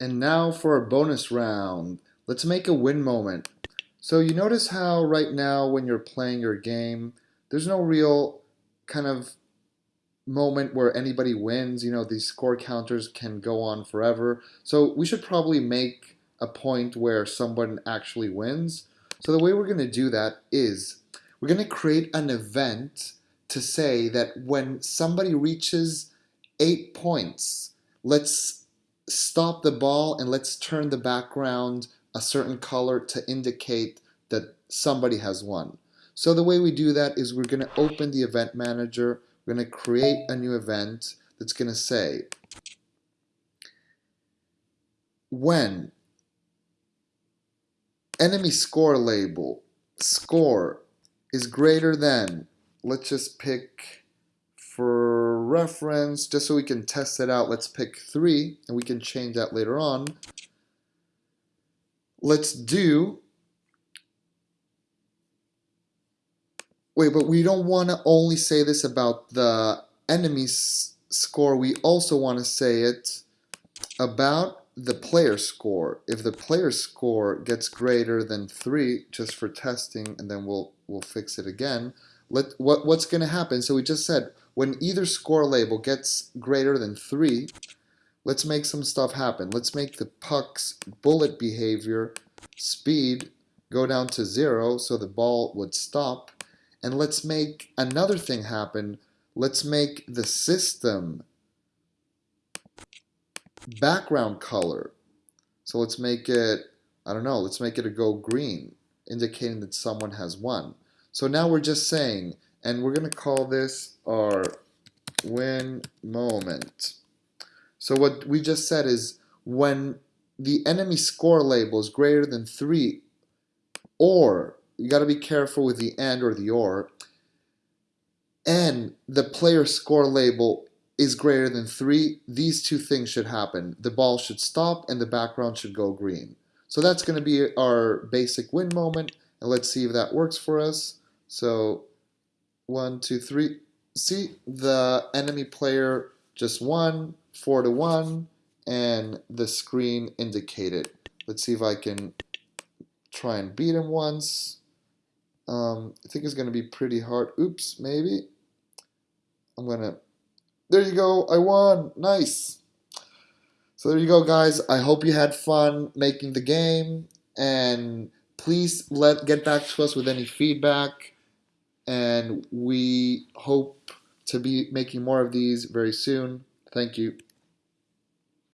And now for a bonus round. Let's make a win moment. So you notice how right now when you're playing your game, there's no real kind of moment where anybody wins. You know, these score counters can go on forever. So we should probably make a point where someone actually wins. So the way we're going to do that is we're going to create an event to say that when somebody reaches eight points, let's stop the ball and let's turn the background a certain color to indicate that somebody has won. So the way we do that is we're going to open the event manager, we're going to create a new event that's going to say when enemy score label score is greater than let's just pick for reference, just so we can test it out, let's pick 3, and we can change that later on. Let's do... Wait, but we don't want to only say this about the enemy's score. We also want to say it about the player score. If the player score gets greater than 3, just for testing, and then we'll, we'll fix it again, let, what, what's going to happen? So we just said when either score label gets greater than 3, let's make some stuff happen. Let's make the puck's bullet behavior speed go down to 0 so the ball would stop. And let's make another thing happen. Let's make the system background color. So let's make it, I don't know, let's make it a go green, indicating that someone has won. So now we're just saying and we're going to call this our win moment. So what we just said is when the enemy score label is greater than 3 or you got to be careful with the and or the or and the player score label is greater than 3 these two things should happen. The ball should stop and the background should go green. So that's going to be our basic win moment and let's see if that works for us so one, two, three. See, the enemy player just won, four to one, and the screen indicated. Let's see if I can try and beat him once. Um, I think it's going to be pretty hard. Oops, maybe. I'm going to... There you go. I won. Nice. So there you go, guys. I hope you had fun making the game. And please let get back to us with any feedback and we hope to be making more of these very soon. Thank you.